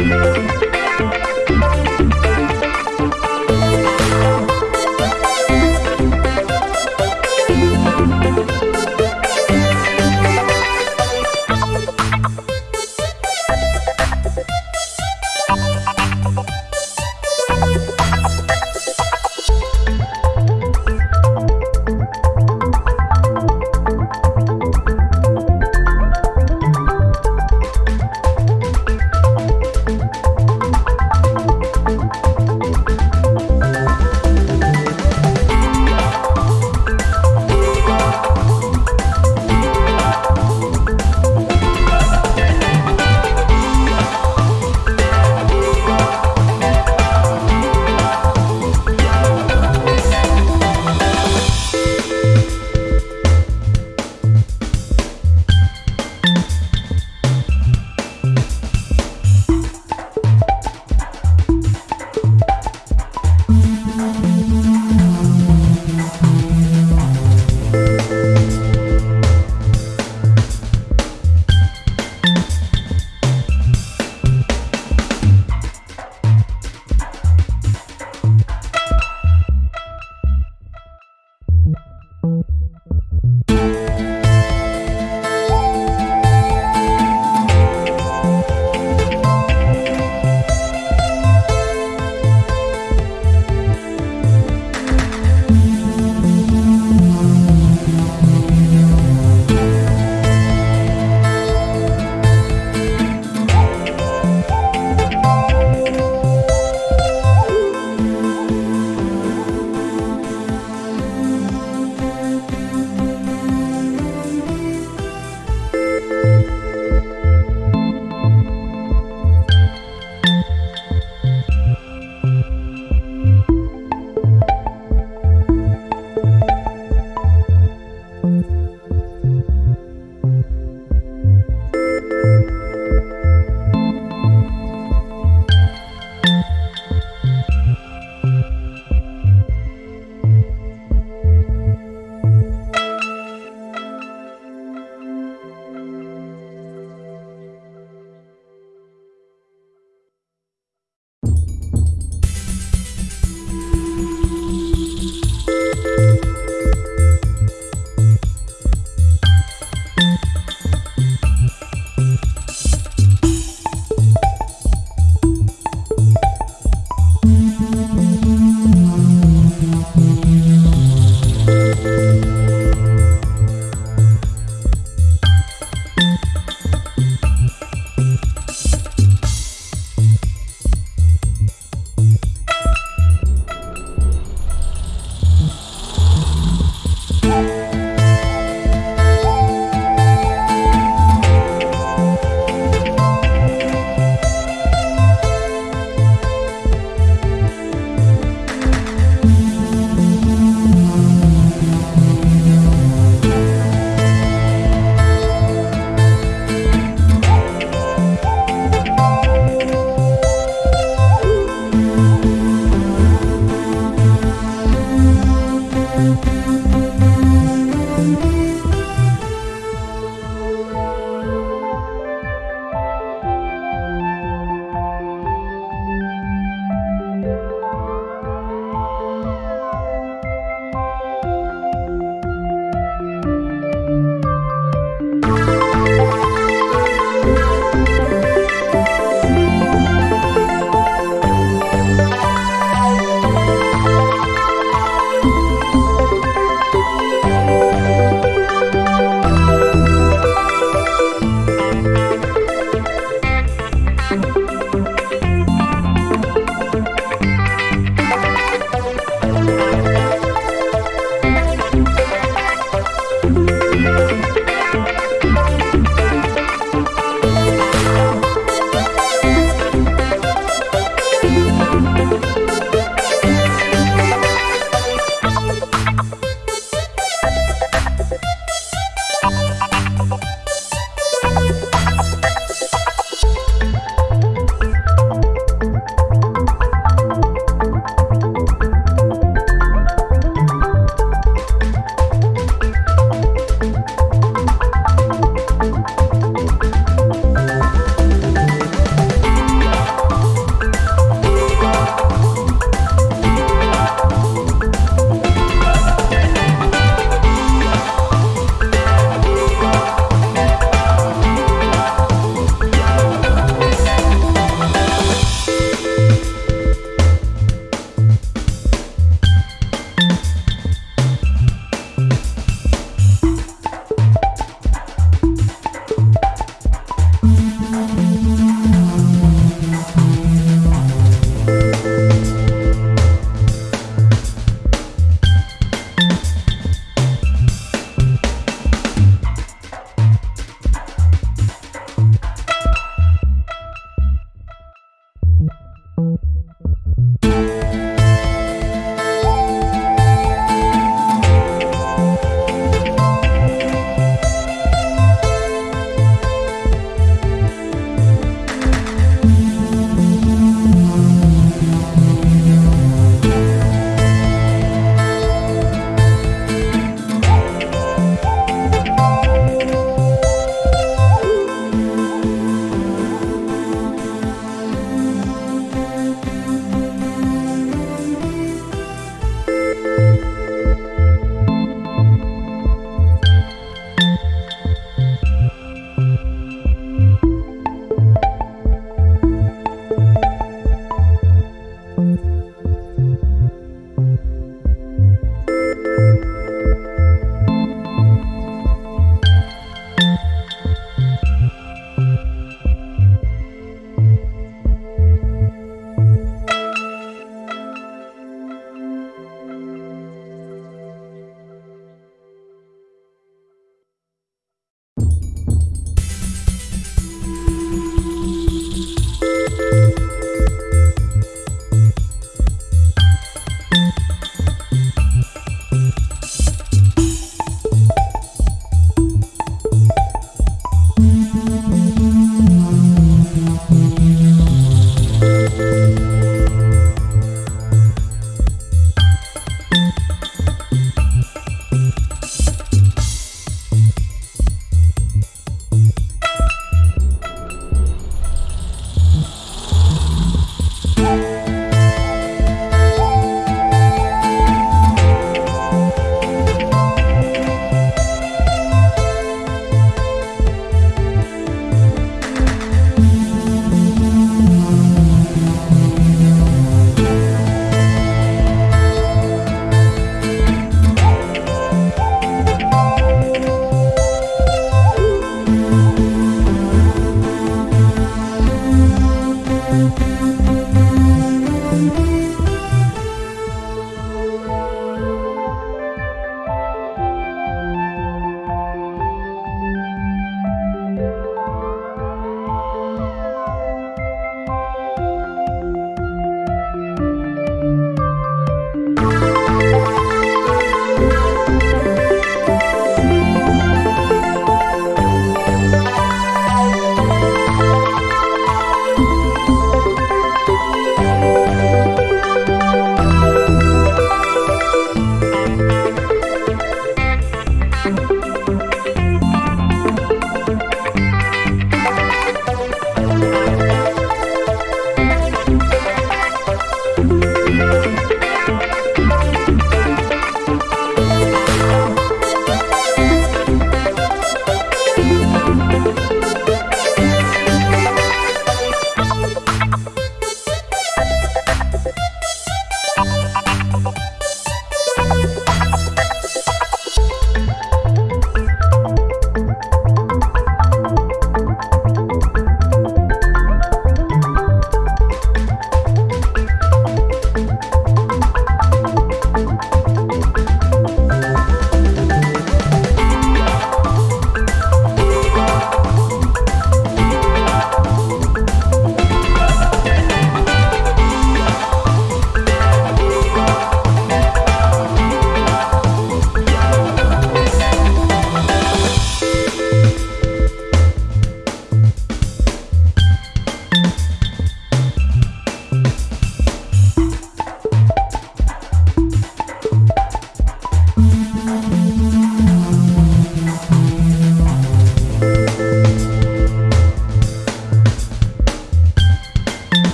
Música